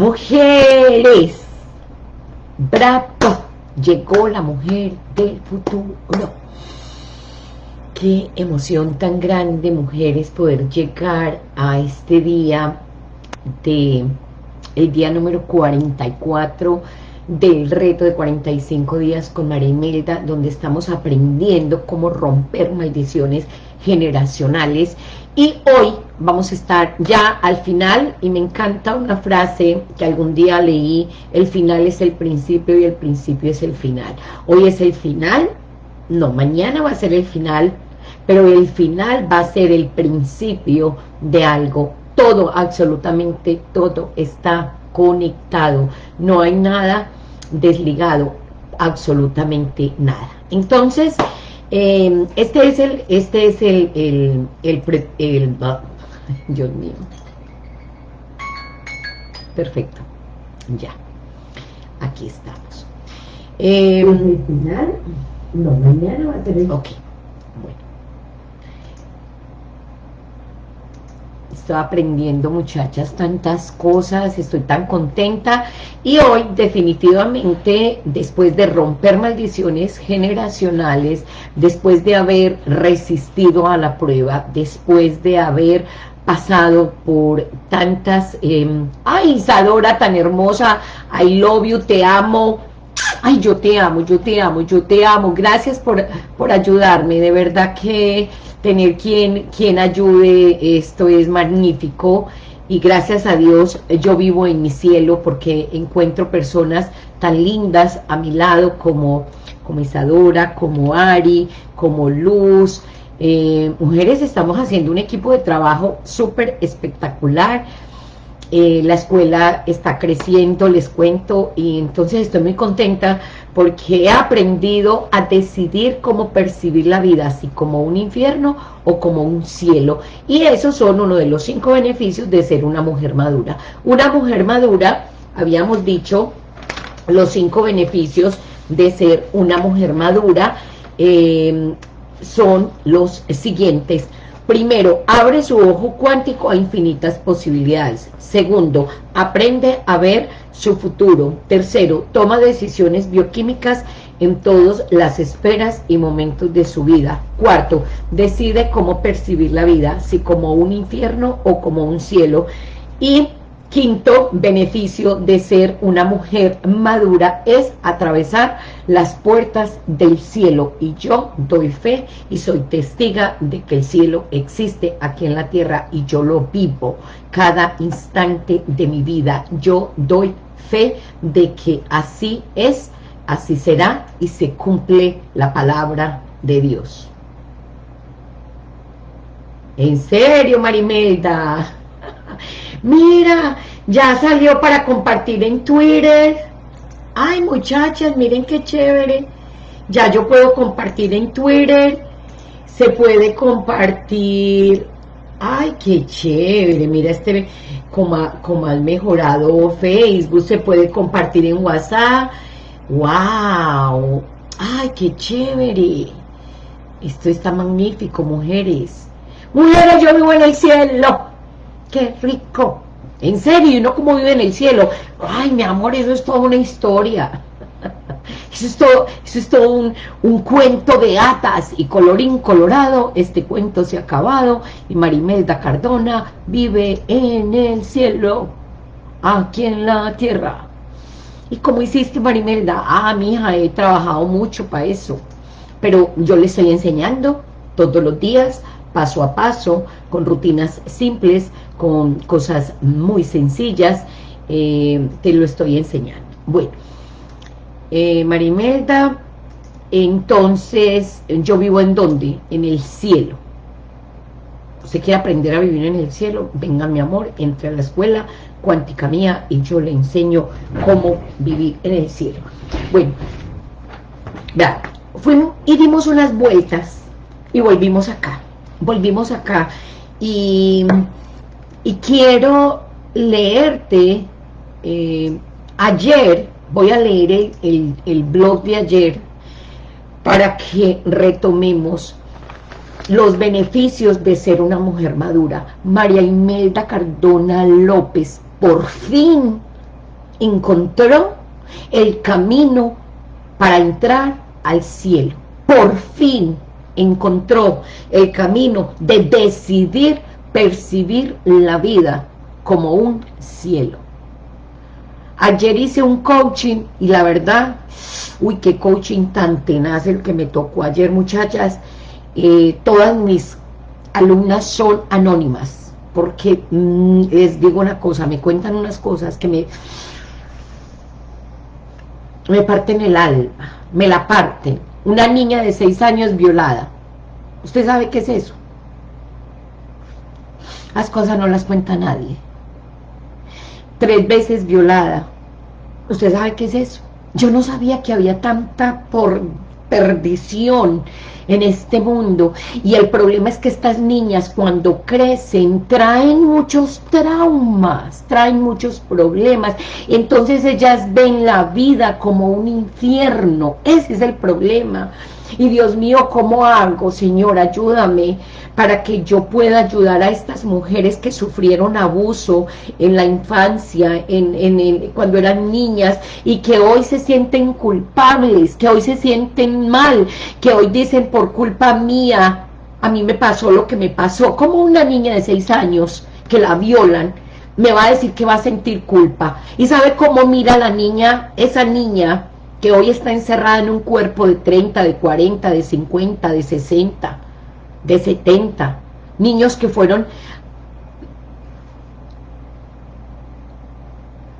Mujeres, bravo, llegó la mujer del futuro. Qué emoción tan grande, mujeres, poder llegar a este día de el día número 44 del reto de 45 días con María Imelda, donde estamos aprendiendo cómo romper maldiciones generacionales. Y hoy vamos a estar ya al final, y me encanta una frase que algún día leí, el final es el principio y el principio es el final. Hoy es el final, no, mañana va a ser el final, pero el final va a ser el principio de algo. Todo, absolutamente todo está conectado. No hay nada desligado, absolutamente nada. Entonces, eh, este es el, este es el, el, el, el, Dios mío. Perfecto. Ya. Aquí estamos. Eh, final, no, mañana va a tener... Ok. Aprendiendo muchachas tantas cosas, estoy tan contenta. Y hoy definitivamente después de romper maldiciones generacionales, después de haber resistido a la prueba, después de haber pasado por tantas, eh, ay Isadora tan hermosa, I love you, te amo, ay yo te amo, yo te amo, yo te amo, gracias por, por ayudarme, de verdad que tener quien, quien ayude, esto es magnífico. Y gracias a Dios yo vivo en mi cielo porque encuentro personas tan lindas a mi lado como, como Isadora, como Ari, como Luz, eh, mujeres estamos haciendo un equipo de trabajo súper espectacular, eh, la escuela está creciendo, les cuento, y entonces estoy muy contenta porque he aprendido a decidir cómo percibir la vida, así como un infierno o como un cielo, y esos son uno de los cinco beneficios de ser una mujer madura. Una mujer madura, habíamos dicho, los cinco beneficios de ser una mujer madura eh, son los siguientes, Primero, abre su ojo cuántico a infinitas posibilidades. Segundo, aprende a ver su futuro. Tercero, toma decisiones bioquímicas en todas las esferas y momentos de su vida. Cuarto, decide cómo percibir la vida, si como un infierno o como un cielo. Y Quinto beneficio de ser una mujer madura es atravesar las puertas del cielo. Y yo doy fe y soy testiga de que el cielo existe aquí en la tierra y yo lo vivo cada instante de mi vida. Yo doy fe de que así es, así será y se cumple la palabra de Dios. En serio, Marimelda. Mira, ya salió para compartir en Twitter. Ay, muchachas, miren qué chévere. Ya yo puedo compartir en Twitter. Se puede compartir. Ay, qué chévere. Mira este, como, como al mejorado Facebook. Se puede compartir en WhatsApp. ¡Wow! ¡Ay, qué chévere! Esto está magnífico, mujeres. Mujeres, yo vivo en el cielo. ¡Qué rico! En serio, y no como vive en el cielo. Ay, mi amor, eso es toda una historia. Eso es todo, eso es todo un, un, cuento de atas y colorín colorado. Este cuento se ha acabado y Marimelda Cardona vive en el cielo, aquí en la tierra. ¿Y cómo hiciste, Marimelda? Ah, mi hija, he trabajado mucho para eso. Pero yo le estoy enseñando todos los días paso a paso, con rutinas simples, con cosas muy sencillas, eh, te lo estoy enseñando. Bueno, eh, Marimelda, entonces, ¿yo vivo en dónde? En el cielo. ¿Usted quiere aprender a vivir en el cielo? Venga, mi amor, entre a la escuela cuántica mía y yo le enseño cómo vivir en el cielo. Bueno, vea, fuimos y dimos unas vueltas y volvimos acá volvimos acá y, y quiero leerte eh, ayer, voy a leer el, el, blog de ayer para que retomemos los beneficios de ser una mujer madura. María Imelda Cardona López, por fin encontró el camino para entrar al cielo. Por fin encontró el camino de decidir percibir la vida como un cielo. Ayer hice un coaching y la verdad, uy, qué coaching tan tenaz el que me tocó ayer, muchachas. Eh, todas mis alumnas son anónimas, porque mm, les digo una cosa, me cuentan unas cosas que me, me parten el alma, me la parten. Una niña de seis años violada. ¿Usted sabe qué es eso? Las cosas no las cuenta nadie tres veces violada. ¿Usted sabe qué es eso? Yo no sabía que había tanta por perdición en este mundo. Y el problema es que estas niñas cuando crecen traen muchos traumas, traen muchos problemas, entonces ellas ven la vida como un infierno, ese es el problema, y Dios mío, ¿cómo hago, Señor? Ayúdame para que yo pueda ayudar a estas mujeres que sufrieron abuso en la infancia, en, cuando eran niñas, y que hoy se sienten culpables, que hoy se sienten mal, que hoy dicen por culpa mía, a mí me pasó lo que me pasó, como una niña de seis años que la violan, me va a decir que va a sentir culpa. ¿Y sabe cómo mira la niña, esa niña que hoy está encerrada en un cuerpo de 30, de 40, de 50, de 60, de 70, niños que fueron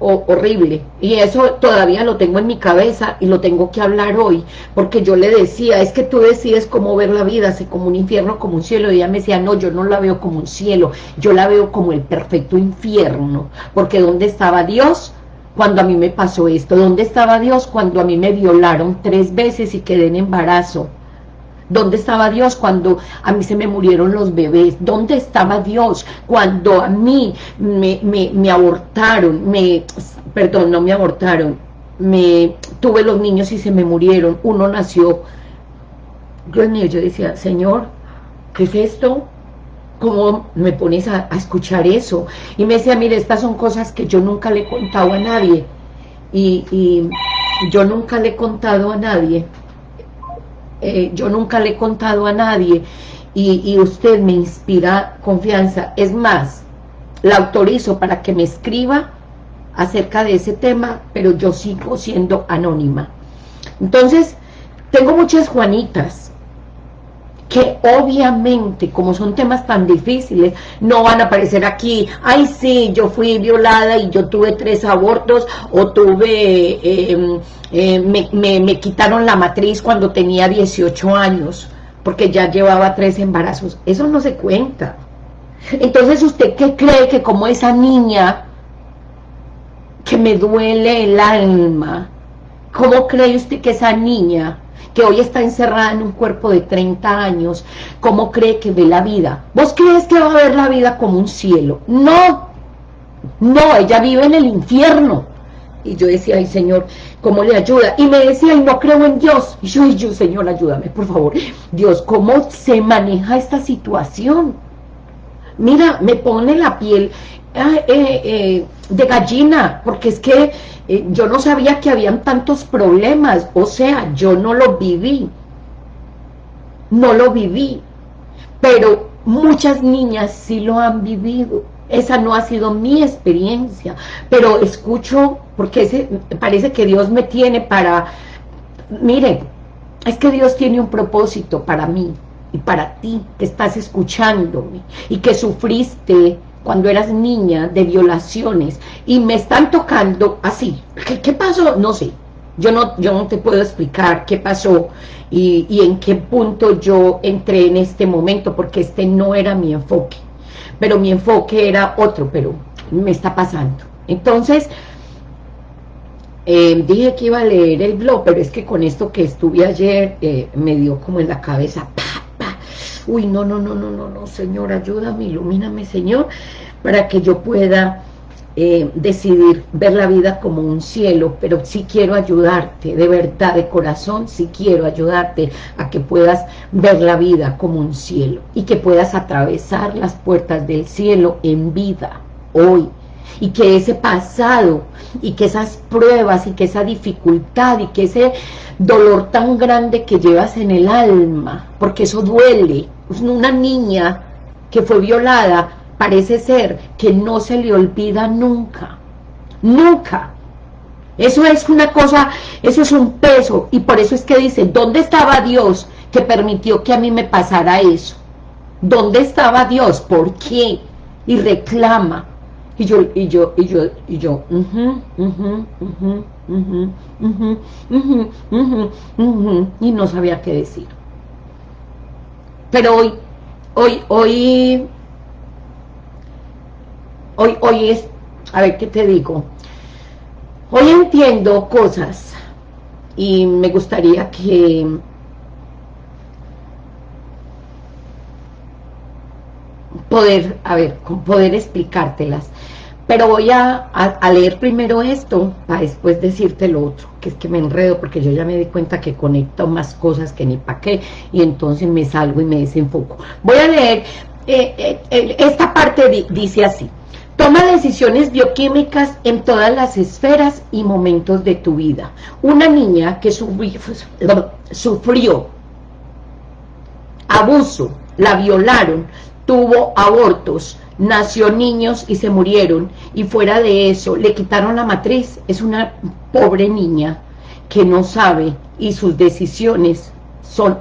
horrible, y eso todavía lo tengo en mi cabeza y lo tengo que hablar hoy, porque yo le decía, es que tú decides cómo ver la vida, si como un infierno, como un cielo, y ella me decía, no, yo no la veo como un cielo, yo la veo como el perfecto infierno, porque ¿dónde estaba Dios? Cuando a mí me pasó esto? ¿Dónde estaba Dios cuando a mí me violaron tres veces y quedé en embarazo? ¿Dónde estaba Dios cuando a mí se me murieron los bebés? ¿Dónde estaba Dios cuando a mí me, abortaron? Me, perdón, no me abortaron. Me tuve los niños y se me murieron. Uno nació. Dios mío, yo decía, Señor, ¿qué es esto? ¿Cómo me pones a, escuchar eso? Y me decía, mire, estas son cosas que yo nunca le he contado a nadie. Y, yo nunca le he contado a nadie. Eh, yo nunca le he contado a nadie. Y, y usted me inspira confianza. Es más, la autorizo para que me escriba acerca de ese tema, pero yo sigo siendo anónima. Entonces, tengo muchas Juanitas, que obviamente, como son temas tan difíciles, no van a aparecer aquí, ay sí, yo fui violada y yo tuve tres abortos, o tuve, em, em, me, me, quitaron la matriz cuando tenía 18 años, porque ya llevaba tres embarazos, eso no se cuenta. Entonces, ¿usted qué cree que como esa niña que me duele el alma, cómo cree usted que esa niña que hoy está encerrada en un cuerpo de 30 años, ¿cómo cree que ve la vida? ¿Vos crees que va a ver la vida como un cielo? No, no, ella vive en el infierno. Y yo decía, ay Señor, ¿cómo le ayuda? Y me decía, y no creo en Dios. Y yo, y yo, Señor, ayúdame, por favor. Dios, ¿cómo se maneja esta situación? Mira, me pone la piel eh, eh, de gallina, porque es que eh, yo no sabía que habían tantos problemas, o sea, yo no lo viví, no lo viví, pero muchas niñas sí lo han vivido, esa no ha sido mi experiencia, pero escucho, porque parece que Dios me tiene para, mire, es que Dios tiene un propósito para mí, y para ti que estás escuchándome, y que sufriste cuando eras niña de violaciones y me están tocando así. ¿Qué, pasó? No sé. Yo no, yo no te puedo explicar qué pasó y, y en qué punto yo entré en este momento, porque este no era mi enfoque. Pero mi enfoque era otro, pero me está pasando. Entonces, eh, dije que iba a leer el blog, pero es que con esto que estuve ayer, eh, me dio como en la cabeza, uy, no, no, no, no, no, no, Señor, ayúdame, ilumíname, Señor, para que yo pueda eh, decidir ver la vida como un cielo, pero sí quiero ayudarte, de verdad, de corazón, sí quiero ayudarte a que puedas ver la vida como un cielo y que puedas atravesar las puertas del cielo en vida, hoy, y que ese pasado y que esas pruebas y que esa dificultad y que ese dolor tan grande que llevas en el alma, porque eso duele. Una niña que fue violada parece ser que no se le olvida nunca, nunca. Eso es una cosa, eso es un peso, y por eso es que dice, ¿dónde estaba Dios que permitió que a mí me pasara eso? ¿Dónde estaba Dios? ¿Por qué? Y reclama. Y yo, y yo, y yo, y yo, y no sabía qué decir. Pero hoy, hoy, hoy, hoy, hoy es, a ver qué te digo, hoy entiendo cosas y me gustaría que poder, a ver, poder explicártelas. Pero voy a, leer primero esto para después decirte lo otro, que es que me enredo porque yo ya me di cuenta que conecto más cosas que ni para qué y entonces me salgo y me desenfoco. Voy a leer, eh, eh, esta parte dice así, Toma decisiones bioquímicas en todas las esferas y momentos de tu vida. Una niña que sufrió abuso, la violaron, tuvo abortos, nació niños y se murieron, y fuera de eso, le quitaron la matriz, es una pobre niña que no sabe y sus decisiones son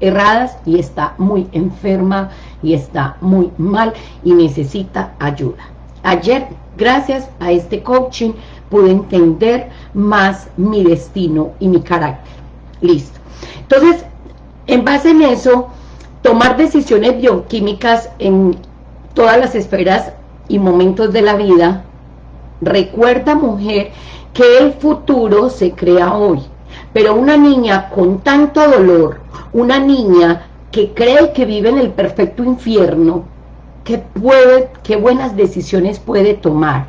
erradas y está muy enferma y está muy mal y necesita ayuda. Ayer, gracias a este coaching, pude entender más mi destino y mi carácter. Listo. Entonces, en base en eso, tomar decisiones bioquímicas en todas las esferas y momentos de la vida, recuerda mujer que el futuro se crea hoy, pero una niña con tanto dolor, una niña que cree que vive en el perfecto infierno, que puede, qué buenas decisiones puede tomar.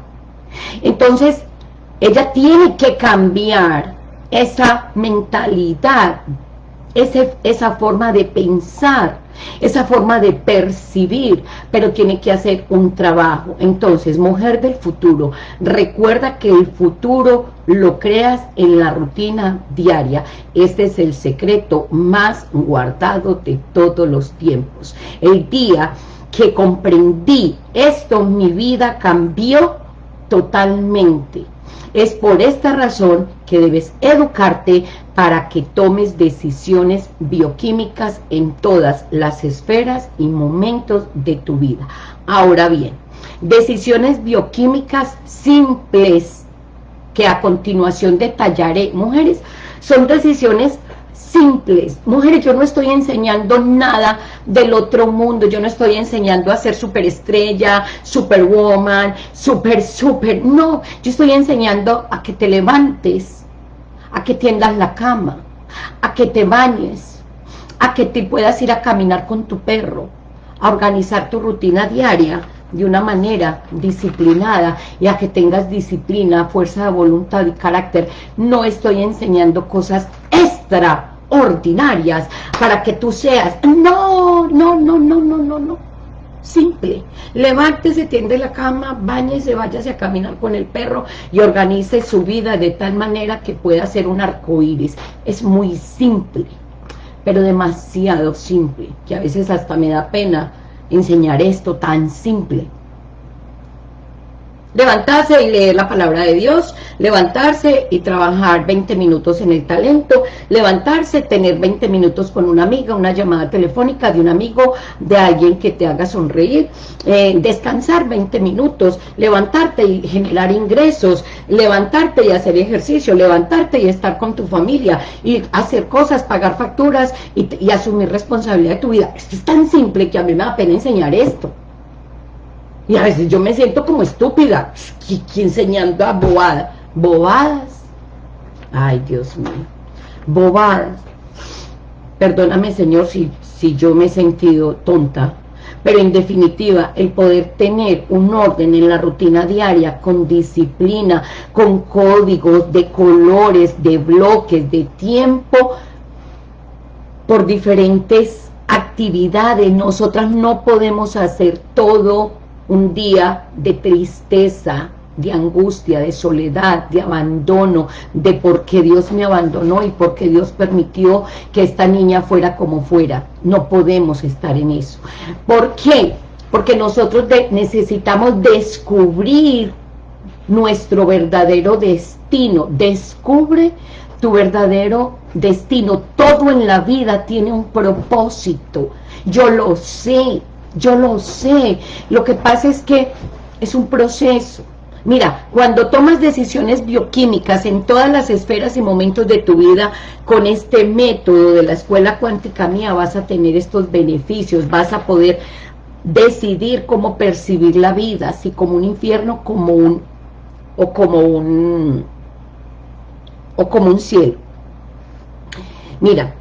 Entonces, ella tiene que cambiar esa mentalidad, ese, esa forma de pensar, esa forma de percibir, pero tiene que hacer un trabajo. Entonces, mujer del futuro, recuerda que el futuro lo creas en la rutina diaria. Este es el secreto más guardado de todos los tiempos. El día que comprendí esto, mi vida cambió totalmente. Es por esta razón que debes educarte para que tomes decisiones bioquímicas en todas las esferas y momentos de tu vida. Ahora bien, decisiones bioquímicas simples que a continuación detallaré. Mujeres, son decisiones simples. Mujeres, yo no estoy enseñando nada del otro mundo, yo no estoy enseñando a ser superestrella, superwoman, super, super, no, yo estoy enseñando a que te levantes, a que tiendas la cama, a que te bañes, a que te puedas ir a caminar con tu perro, a organizar tu rutina diaria, de una manera disciplinada y a que tengas disciplina, fuerza de voluntad y carácter. No estoy enseñando cosas extra ordinarias para que tú seas. No, no, no, no, no, no, no. Simple. Levántese, tiende la cama, bañese, váyase a caminar con el perro y organice su vida de tal manera que pueda ser un arco iris. Es muy simple, pero demasiado simple, que a veces hasta me da pena enseñar esto tan simple levantarse y leer la palabra de Dios, levantarse y trabajar 20 minutos en el talento, levantarse, tener 20 minutos con una amiga, una llamada telefónica de un amigo, de alguien que te haga sonreír, eh, descansar 20 minutos, levantarte y generar ingresos, levantarte y hacer ejercicio, levantarte y estar con tu familia, y hacer cosas, pagar facturas y, y asumir responsabilidad de tu vida. Esto es tan simple que a mí me da pena enseñar esto. Y a veces yo me siento como estúpida, enseñando a bobadas. Bobadas. Ay, Dios mío. Bobadas. Perdóname, Señor, si, si yo me he sentido tonta. Pero en definitiva, el poder tener un orden en la rutina diaria, con disciplina, con códigos de colores, de bloques, de tiempo, por diferentes actividades. Nosotras no podemos hacer todo un día de tristeza, de angustia, de soledad, de abandono, de por qué Dios me abandonó y por qué Dios permitió que esta niña fuera como fuera. No podemos estar en eso. ¿Por qué? Porque nosotros necesitamos descubrir nuestro verdadero destino. Descubre tu verdadero destino. Todo en la vida tiene un propósito. Yo lo sé, yo lo sé. Lo que pasa es que es un proceso. Mira, cuando tomas decisiones bioquímicas en todas las esferas y momentos de tu vida, con este método de la escuela cuántica mía vas a tener estos beneficios, vas a poder decidir cómo percibir la vida, si como un infierno como un, o como un, o como un cielo. Mira,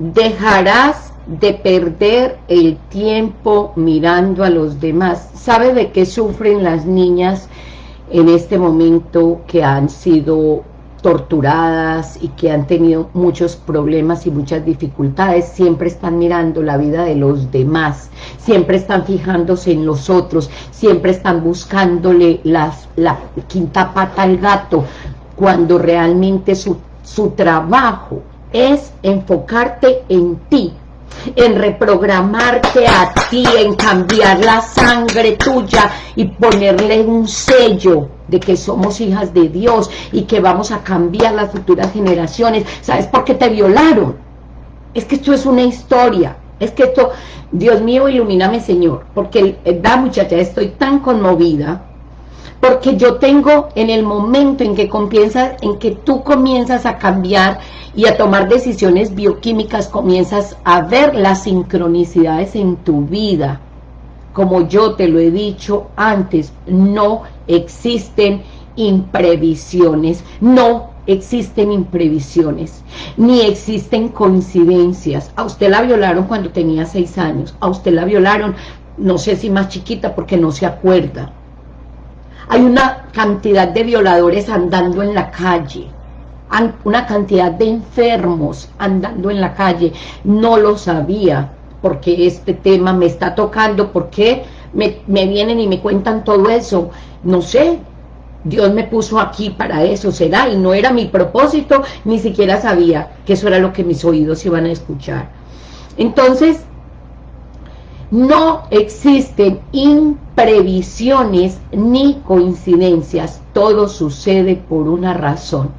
dejarás de perder el tiempo mirando a los demás. ¿Sabe de qué sufren las niñas en este momento que han sido torturadas y que han tenido muchos problemas y muchas dificultades, siempre están mirando la vida de los demás, siempre están fijándose en los otros, siempre están buscándole las, la quinta pata al gato, cuando realmente su, su trabajo es enfocarte en ti, en reprogramarte a ti, en cambiar la sangre tuya y ponerle un sello de que somos hijas de Dios y que vamos a cambiar las futuras generaciones. ¿Sabes por qué te violaron? Es que esto es una historia. Es que esto, Dios mío, ilumíname, Señor. Porque, da muchacha, estoy tan conmovida. Porque yo tengo en el momento en que, comienzas, en que tú comienzas a cambiar y a tomar decisiones bioquímicas, comienzas a ver las sincronicidades en tu vida. Como yo te lo he dicho antes, no existen imprevisiones, no existen imprevisiones, ni existen coincidencias. A usted la violaron cuando tenía seis años, a usted la violaron, no sé si más chiquita porque no se acuerda. Hay una cantidad de violadores andando en la calle, una cantidad de enfermos andando en la calle, no lo sabía, porque este tema me está tocando, porque me, me vienen y me cuentan todo eso, no sé, Dios me puso aquí para eso, será, y no era mi propósito, ni siquiera sabía que eso era lo que mis oídos iban a escuchar. Entonces, no existen imprevisiones ni coincidencias, todo sucede por una razón.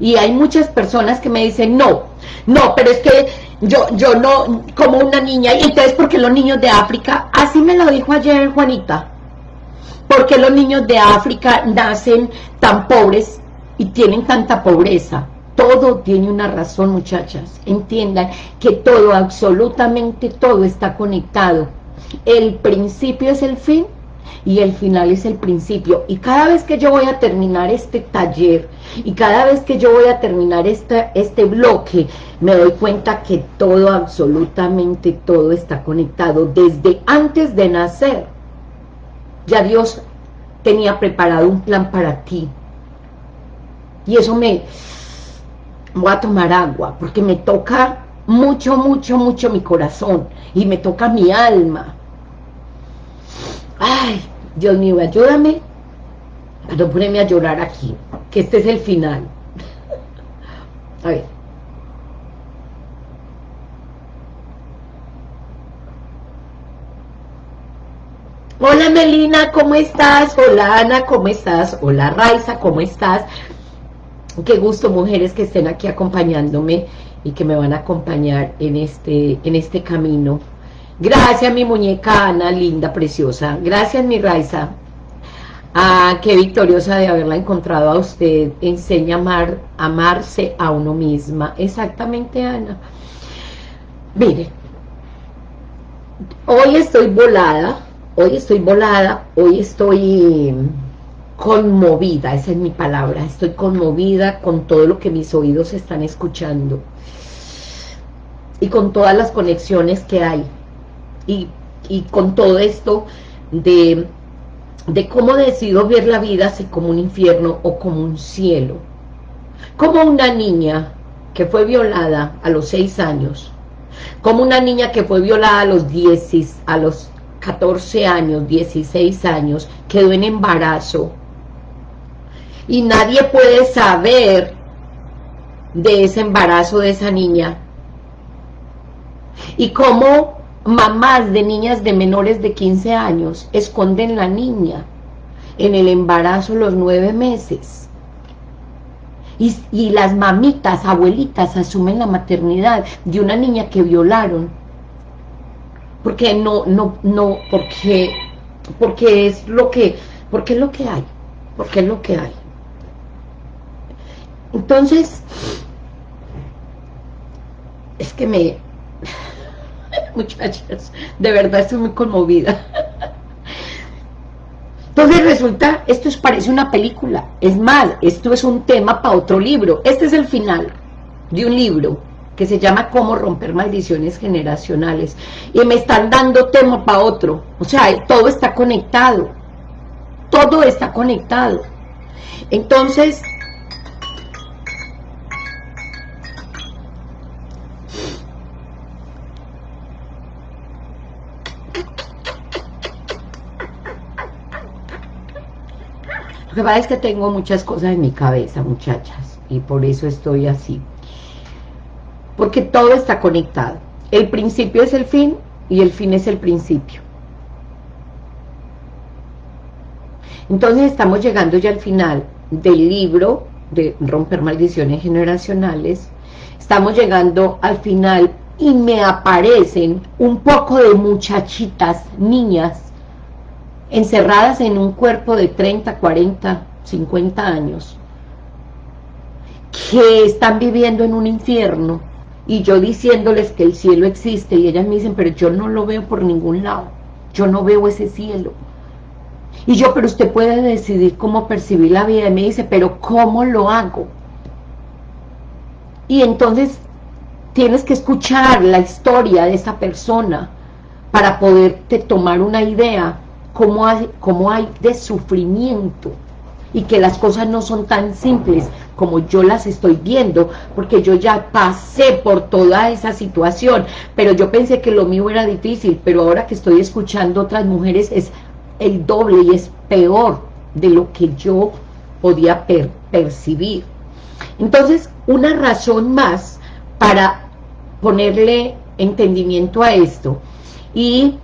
Y hay muchas personas que me dicen, no, no, pero es que yo, yo no, como una niña, y entonces porque los niños de África, así me lo dijo ayer Juanita, porque los niños de África nacen tan pobres y tienen tanta pobreza. Todo tiene una razón, muchachas. Entiendan que todo, absolutamente todo está conectado. El principio es el fin y el final es el principio. Y cada vez que yo voy a terminar este taller, y cada vez que yo voy a terminar este, este bloque, me doy cuenta que todo, absolutamente todo está conectado. Desde antes de nacer, ya Dios tenía preparado un plan para ti. Y eso me... Voy a tomar agua, porque me toca mucho, mucho, mucho mi corazón. Y me toca mi alma. Ay, Dios mío, ayúdame no ponerme a llorar aquí, que este es el final. a ver. Hola Melina, ¿cómo estás? Hola Ana, ¿cómo estás? Hola Raiza, ¿cómo estás? Qué gusto, mujeres, que estén aquí acompañándome y que me van a acompañar en este, en este camino Gracias, mi muñeca Ana, linda, preciosa. Gracias, mi Raiza. Ah, qué victoriosa de haberla encontrado a usted. Enseña a amar, amarse a uno misma. Exactamente, Ana. Mire, hoy estoy volada, hoy estoy volada, hoy estoy conmovida, esa es mi palabra. Estoy conmovida con todo lo que mis oídos están escuchando. Y con todas las conexiones que hay y, con todo esto de, de cómo decido ver la vida, si como un infierno o como un cielo. Como una niña que fue violada a los seis años, como una niña que fue violada a los 10, a los 14 años, 16 años, quedó en embarazo y nadie puede saber de ese embarazo de esa niña. Y cómo mamás de niñas de menores de 15 años esconden la niña en el embarazo los nueve meses. Y, y, las mamitas, abuelitas asumen la maternidad de una niña que violaron. Porque no, no, no, porque, porque es lo que, porque es lo que hay, porque es lo que hay. Entonces, es que me, muchachas, de verdad estoy muy conmovida. Entonces resulta, esto es, parece una película, es más, esto es un tema para otro libro, este es el final de un libro que se llama Cómo romper maldiciones generacionales. Y me están dando tema para otro. O sea, todo está conectado. Todo está conectado. Entonces, Lo que pasa es que tengo muchas cosas en mi cabeza, muchachas, y por eso estoy así porque todo está conectado. El principio es el fin y el fin es el principio. Entonces estamos llegando ya al final del libro de Romper Maldiciones Generacionales. Estamos llegando al final y me aparecen un poco de muchachitas, niñas, encerradas en un cuerpo de 30, 40, 50 años, que están viviendo en un infierno, y yo diciéndoles que el cielo existe y ellas me dicen, pero yo no lo veo por ningún lado, yo no veo ese cielo. Y yo, pero usted puede decidir cómo percibir la vida. Y me dice, pero ¿cómo lo hago? Y entonces tienes que escuchar la historia de esa persona para poderte tomar una idea cómo hay, cómo hay de sufrimiento y que las cosas no son tan simples como yo las estoy viendo, porque yo ya pasé por toda esa situación, pero yo pensé que lo mío era difícil, pero ahora que estoy escuchando otras mujeres es el doble y es peor de lo que yo podía percibir. Entonces, una razón más para ponerle entendimiento a esto y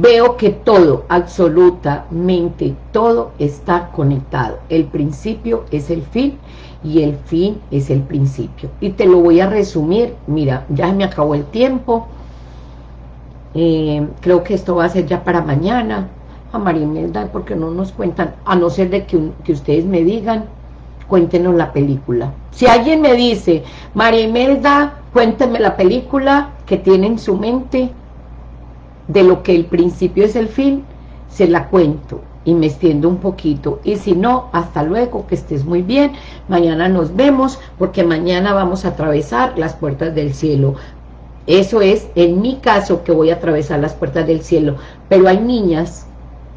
veo que todo, absolutamente todo está conectado. El principio es el fin y el fin es el principio. Y te lo voy a resumir, mira, ya me acabó el tiempo, eh, creo que esto va a ser ya para mañana, a María Imelda, porque no nos cuentan, a no ser de que, que ustedes me digan, cuéntenos la película. Si alguien me dice, María Imelda, cuénteme la película que tiene en su mente, de lo que el principio es el fin, se la cuento y me extiendo un poquito. Y si no, hasta luego, que estés muy bien. Mañana nos vemos, porque mañana vamos a atravesar las puertas del cielo. Eso es, en mi caso, que voy a atravesar las puertas del cielo. Pero hay niñas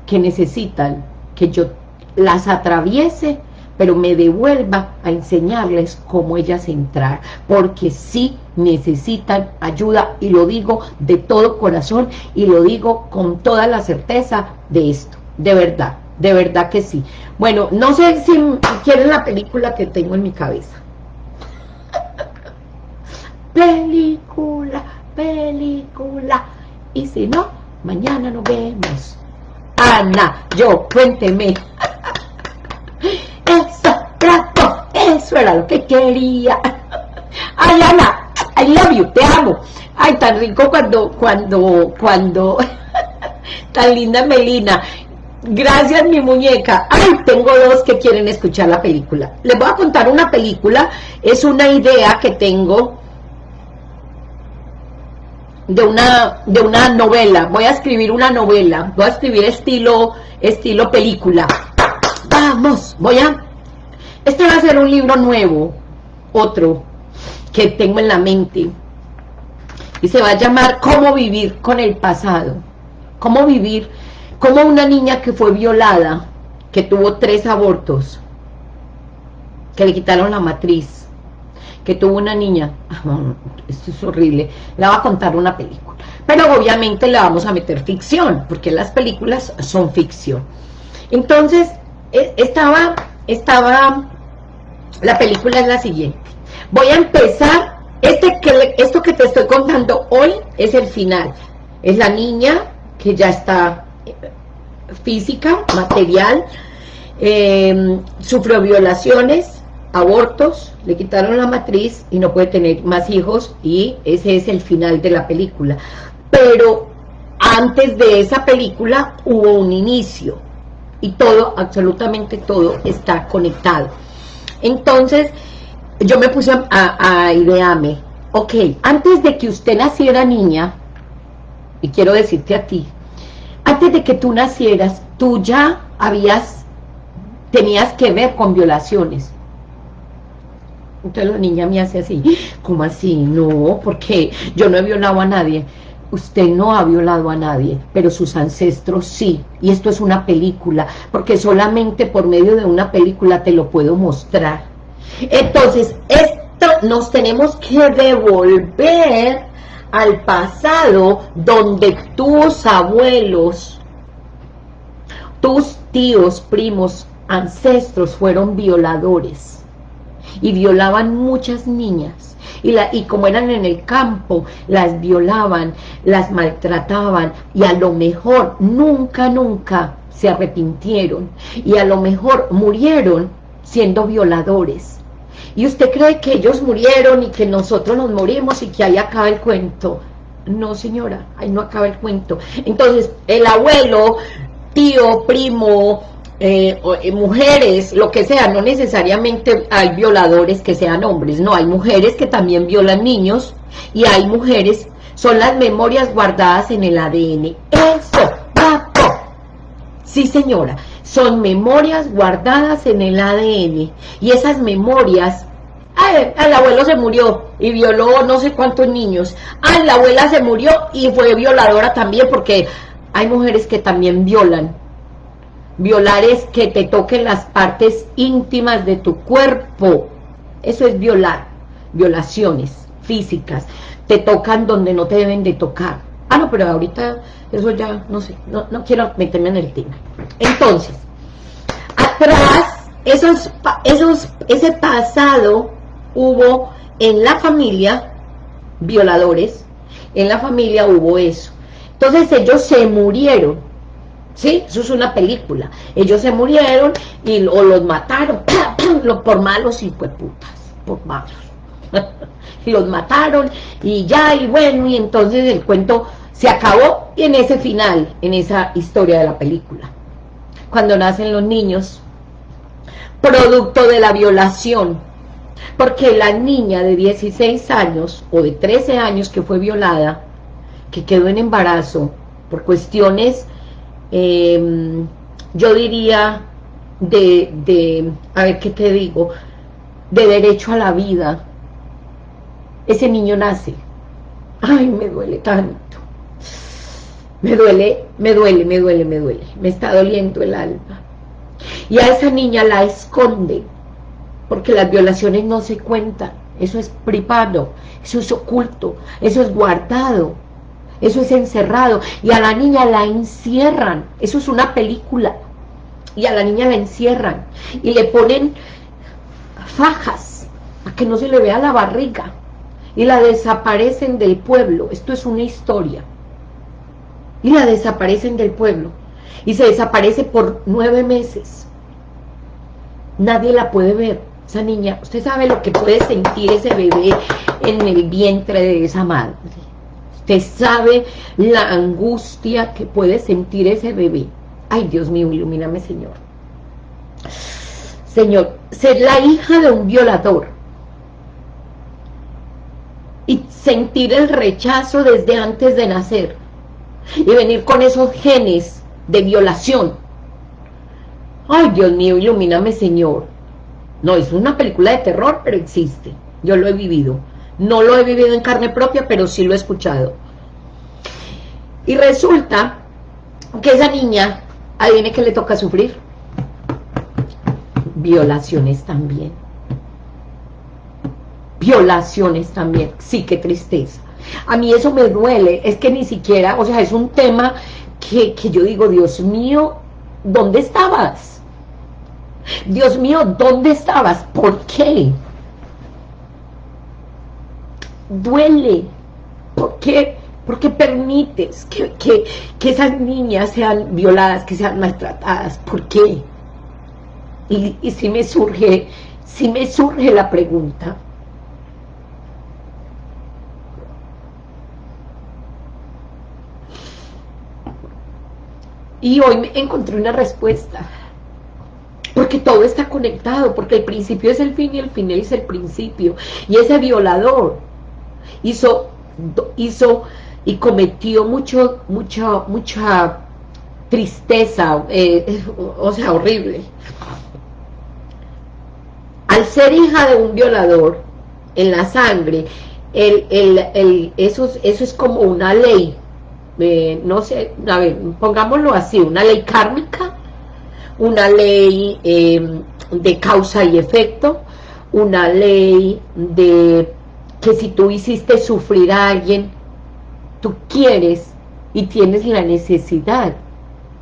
que necesitan que yo las atraviese pero me devuelva a enseñarles cómo ellas entrar, porque sí necesitan ayuda, y lo digo de todo corazón, y lo digo con toda la certeza de esto, de verdad, de verdad que sí. Bueno, no sé si quieren la película que tengo en mi cabeza. película, película, y si no, mañana nos vemos. Ana, yo, cuénteme. Eso era lo que quería. Ay, Ana, I love you, te amo. Ay, tan rico cuando, cuando, cuando, tan linda Melina. Gracias, mi muñeca. Ay, tengo dos que quieren escuchar la película. Les voy a contar una película. Es una idea que tengo de una, de una novela. Voy a escribir una novela. Voy a escribir estilo, estilo película. Vamos, voy a este va a ser un libro nuevo, otro, que tengo en la mente. Y se va a llamar Cómo vivir con el pasado. Cómo vivir, como una niña que fue violada, que tuvo tres abortos, que le quitaron la matriz, que tuvo una niña, esto es horrible, la va a contar una película, pero obviamente le vamos a meter ficción, porque las películas son ficción. Entonces, e, estaba, estaba, la película es la siguiente, voy a empezar, este que, esto que te estoy contando hoy es el final, es la niña que ya está eh, física, material, eh, sufrió violaciones, abortos, le quitaron la matriz y no puede tener más hijos y ese es el final de la película. Pero antes de esa película hubo un inicio y todo, absolutamente todo está conectado. Entonces, yo me puse a, a idearme, ok, antes de que usted naciera niña, y quiero decirte a ti, antes de que tú nacieras, tú ya habías, tenías que ver con violaciones. Entonces la niña me hace así, ¿cómo así? No, porque yo no he violado a nadie. Usted no ha violado a nadie, pero sus ancestros sí. Y esto es una película, porque solamente por medio de una película te lo puedo mostrar. Entonces, esto nos tenemos que devolver al pasado donde tus abuelos, tus tíos, primos, ancestros fueron violadores y violaban muchas niñas y, la, y como eran en el campo, las violaban, las maltrataban y a lo mejor nunca, nunca se arrepintieron y a lo mejor murieron siendo violadores y usted cree que ellos murieron y que nosotros nos morimos y que ahí acaba el cuento. No, señora, ahí no acaba el cuento. Entonces, el abuelo, tío, primo, eh, eh, mujeres, lo que sea, no necesariamente hay violadores que sean hombres, no, hay mujeres que también violan niños y hay mujeres, son las memorias guardadas en el ADN. Eso, papo. Sí, señora son memorias guardadas en el ADN y esas memorias Ay, el abuelo se murió y violó no sé cuántos niños. Ay, la abuela se murió y fue violadora también porque hay mujeres que también violan. Violar es que te toquen las partes íntimas de tu cuerpo. Eso es violar. Violaciones físicas. Te tocan donde no te deben de tocar. Ah, no, pero ahorita eso ya, no sé, no, no quiero meterme en el tema. Entonces, atrás, esos, esos, ese pasado hubo en la familia violadores, en la familia hubo eso. Entonces ellos se murieron, ¿sí? Eso es una película. Ellos se murieron y, o los mataron por malos y putas, por malos. los mataron y ya, y bueno, y entonces el cuento se acabó y en ese final, en esa historia de la película. Cuando nacen los niños, producto de la violación, porque la niña de 16 años o de 13 años que fue violada, que quedó en embarazo por cuestiones, em, yo diría, de, de, a ver qué te digo, de derecho a la vida, ese niño nace. Ay, me duele tanto. Me duele, me duele, me duele, me duele, me está doliendo el alma. Y a esa niña la esconde, porque las violaciones no se cuentan, eso es privado, eso es oculto, eso es guardado, eso es encerrado, y a la niña la encierran, eso es una película, y a la niña la encierran, y le ponen fajas, para que no se le vea la barriga, y la desaparecen del pueblo, esto es una historia, y la desaparecen del pueblo. Y se desaparece por nueve meses. Nadie la puede ver. Esa niña, usted sabe lo que puede sentir ese bebé en el vientre de esa madre usted sabe la angustia que puede sentir ese bebé ay Dios mío, ilumíname Señor Señor, ser la hija de un violador y sentir el rechazo desde antes de nacer y venir con esos genes de violación. Ay, Dios mío, ilumíname, Señor. No, es una película de terror, pero existe. Yo lo he vivido. No lo he vivido en carne propia, pero sí lo he escuchado. Y resulta que esa niña, adivine que le toca sufrir. Violaciones también. violaciones también. Sí, qué tristeza. A mí eso me duele, es que ni siquiera, o sea, es un tema que, que yo digo, Dios mío, ¿dónde estabas? Dios mío, ¿dónde estabas? ¿Por qué? Duele. ¿Por qué? Porque permites que, que, esas niñas sean violadas, que sean maltratadas. ¿Por qué? Y, y si me surge, si me surge la pregunta, Y hoy me encontré una respuesta. Porque todo está conectado, porque el principio es el fin y el final es el principio. Y ese violador hizo, hizo y cometió mucho, mucha, mucha tristeza, eh, o sea, horrible. Al ser hija de un violador, en la sangre, el, el, eso, eso es como una ley, eh, no sé, a ver, pongámoslo así, una ley kármica, una ley em, de causa y efecto, una ley de que si tú hiciste sufrir a alguien, tú quieres y tienes la necesidad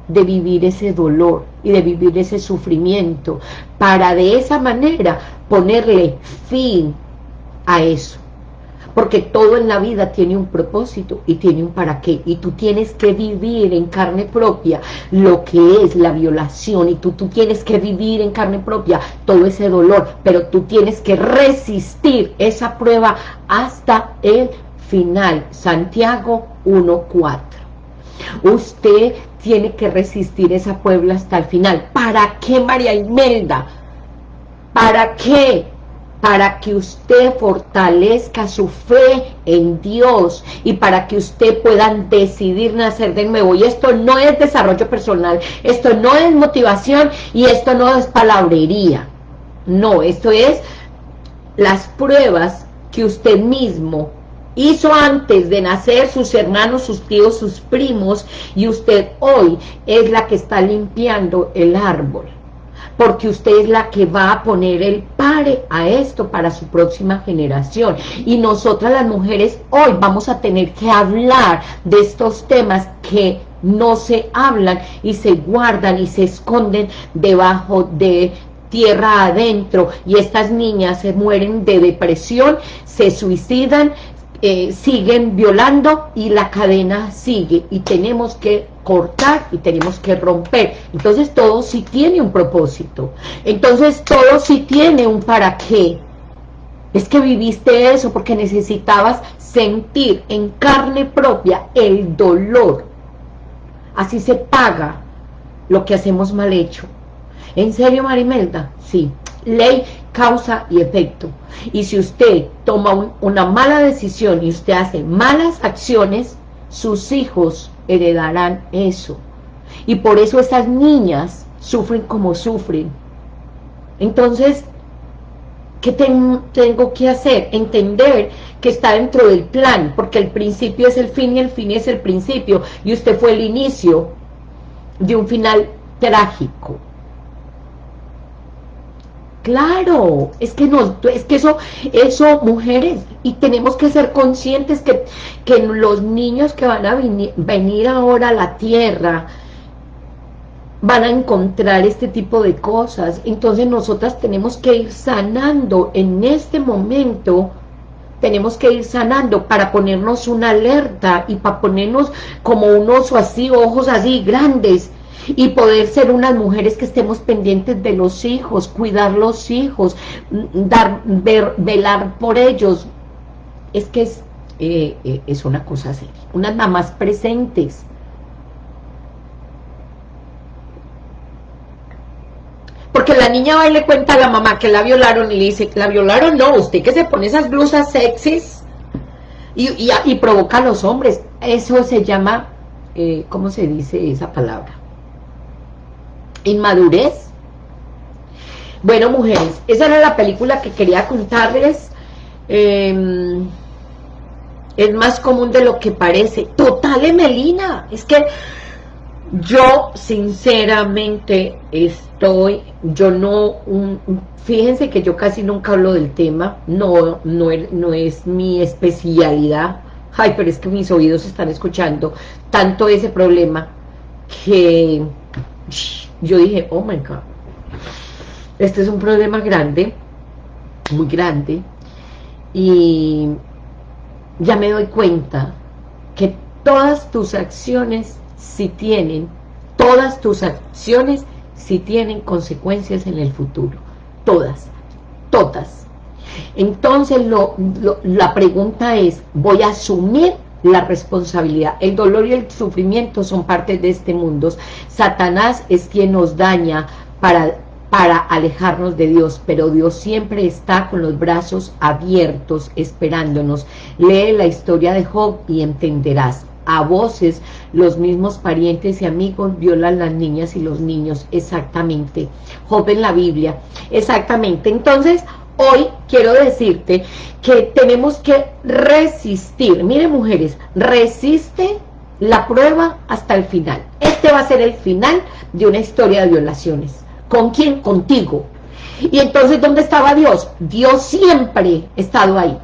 de vivir ese dolor y de vivir ese sufrimiento, para de esa manera ponerle fin a eso porque todo en la vida tiene un propósito y tiene un para qué, y tú tienes que vivir en carne propia lo que es la violación, y tú, tú tienes que vivir en carne propia todo ese dolor, pero tú tienes que resistir esa prueba hasta el final, Santiago 1.4. Usted tiene que resistir esa prueba hasta el final. ¿Para qué, María Imelda? ¿Para qué? Para que usted fortalezca su fe en Dios y para que usted pueda decidir nacer de nuevo. Y esto no es desarrollo personal, esto no es motivación y esto no es palabrería. No, esto es las pruebas que usted mismo hizo antes de nacer sus hermanos, sus tíos, sus primos y usted hoy es la que está limpiando el árbol porque usted es la que va a poner el pare a esto para su próxima generación. Y nosotras las mujeres hoy vamos a tener que hablar de estos temas que no se hablan y se guardan y se esconden debajo de tierra adentro y estas niñas se mueren de depresión, se suicidan, eh, siguen violando y la cadena sigue y tenemos que cortar y tenemos que romper. Entonces todo sí tiene un propósito. Entonces todo sí tiene un para qué. Es que viviste eso porque necesitabas sentir en carne propia el dolor. Así se paga lo que hacemos mal hecho. ¿En serio, Marimelda? Sí. Ley, causa y efecto. Y si usted toma una mala decisión y usted hace malas acciones, sus hijos heredarán eso. Y por eso esas niñas sufren como sufren. Entonces, ¿qué tengo que hacer? Entender que está dentro del plan, porque el principio es el fin y el fin es el principio, y usted fue el inicio de un final trágico. Claro, es que no, es que eso, eso, mujeres, y tenemos que ser conscientes que, que los niños que van a venir, ahora a la tierra, van a encontrar este tipo de cosas, entonces nosotras tenemos que ir sanando. En este momento, tenemos que ir sanando para ponernos una alerta y para ponernos como unos así, ojos así grandes, y poder ser unas mujeres que estemos pendientes de los hijos, cuidar los hijos, dar, ver, velar por ellos. Es que es, eh, eh, es una cosa seria. Unas mamás presentes. Porque la niña va y le cuenta a la mamá que la violaron y le dice, la violaron, no, usted que se pone esas blusas sexys y, y, provoca a los hombres. Eso se llama, eh, ¿cómo se dice esa palabra? Inmadurez. Bueno, mujeres, esa era la película que quería contarles. Em, es más común de lo que parece. Total, Emelina, es que yo sinceramente estoy yo no, fíjense que yo casi nunca hablo del tema, no, no, no es mi especialidad, ay, pero es que mis oídos están escuchando tanto ese problema que yo dije, oh my God, este es un problema grande, muy grande, y ya me doy cuenta que todas tus acciones si tienen, todas tus acciones si tienen consecuencias en el futuro, todas, todas. Entonces la pregunta es, ¿voy a asumir la responsabilidad? El dolor y el sufrimiento son parte de este mundo. Satanás es quien nos daña para para alejarnos de Dios, pero Dios siempre está con los brazos abiertos esperándonos. Lee la historia de Job y entenderás. A voces, los mismos parientes y amigos violan las niñas y los niños, exactamente. Job en la Biblia, exactamente. Entonces, hoy quiero decirte que tenemos que resistir. Miren mujeres, resiste la prueba hasta el final. Este va a ser el final de una historia de violaciones ¿Con quién? Contigo. Y entonces, ¿dónde estaba Dios? Dios siempre ha estado ahí.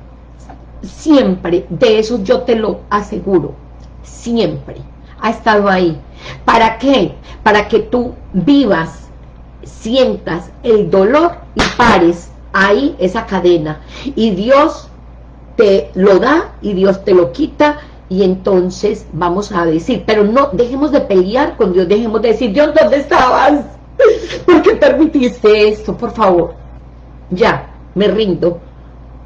Siempre. De eso yo te lo aseguro. Siempre. Ha estado ahí. ¿Para qué? Para que tú vivas, sientas el dolor y pares ahí esa cadena. Y Dios te lo da y Dios te lo quita y entonces vamos a decir, pero no, dejemos de pelear con Dios, dejemos de decir, Dios, ¿dónde estabas? ¿Por qué permitiste esto? Por favor. Ya, me rindo.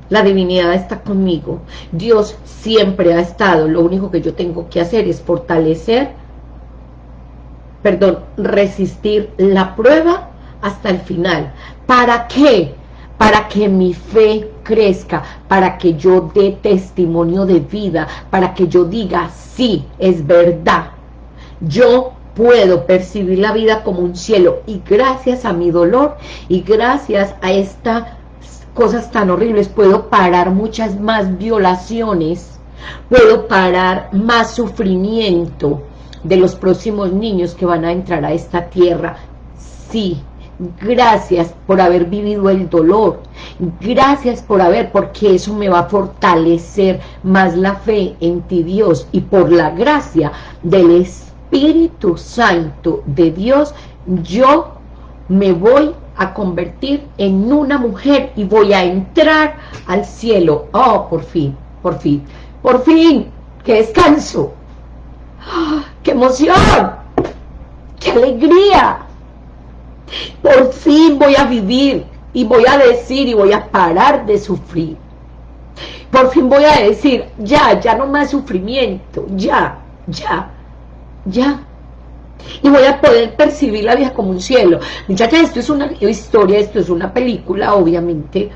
La divinidad está conmigo. Dios siempre ha estado. Lo único que yo tengo que hacer es fortalecer, perdón, resistir la prueba hasta el final. ¿Para qué? Para que mi fe crezca, para que yo dé testimonio de vida, para que yo diga, sí, es verdad. Yo puedo percibir la vida como un cielo y gracias a mi dolor y gracias a estas cosas tan horribles puedo parar muchas más violaciones, puedo parar más sufrimiento de los próximos niños que van a entrar a esta tierra. Sí, gracias por haber vivido el dolor, gracias por haber, porque eso me va a fortalecer más la fe en ti Dios y por la gracia del Espíritu Santo de Dios, yo me voy a convertir en una mujer y voy a entrar al cielo. Oh, por fin, por fin, por fin, qué descanso, ¡Ah! qué emoción, qué alegría. Por fin voy a vivir y voy a decir y voy a parar de sufrir. Por fin voy a decir, ya, ya no más sufrimiento, ya, ya ya. Y voy a poder percibir la vida como un cielo. Muchachas, esto es una historia, esto es una película, obviamente,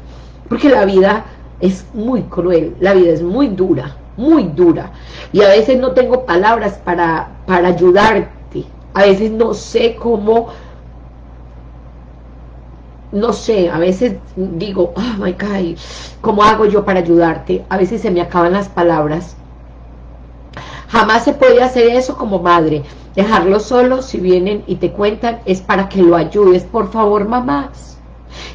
porque la vida es muy cruel, la vida es muy dura, muy dura. Y a veces no tengo palabras para, para ayudarte. A veces no sé cómo no sé, a veces digo, oh my God, ¿cómo hago yo para ayudarte? A veces se me acaban las palabras Jamás se puede hacer eso como madre. Dejarlos solos, si vienen y te cuentan, es para que lo ayudes. Por favor, mamás.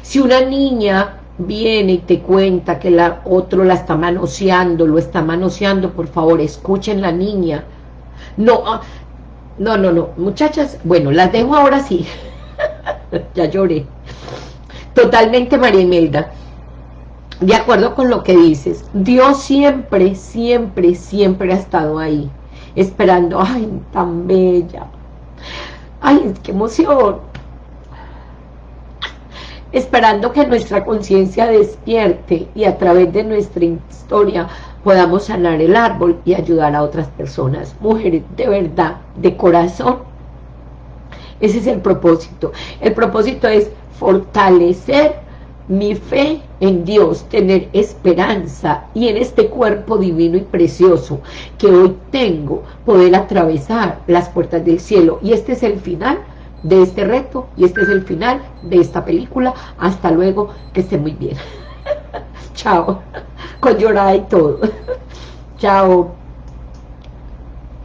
Si una niña viene y te cuenta que la otro la está manoseando, lo está manoseando, por favor, escuchen la niña. No, ah, no, no, no. Muchachas, bueno, las dejo ahora sí. ya lloré. Totalmente, María Imelda. De acuerdo con lo que dices, Dios siempre, siempre, siempre ha estado ahí, esperando, ay, tan bella, ay, qué emoción, esperando que nuestra conciencia despierte y a través de nuestra historia podamos sanar el árbol y ayudar a otras personas, mujeres de verdad, de corazón, ese es el propósito, el propósito es fortalecer mi fe en Dios, tener esperanza y en este cuerpo divino y precioso que hoy tengo, poder atravesar las puertas del cielo. Y este es el final de este reto y este es el final de esta película. Hasta luego, que esté muy bien. Chao. Con llorada y todo. Chao.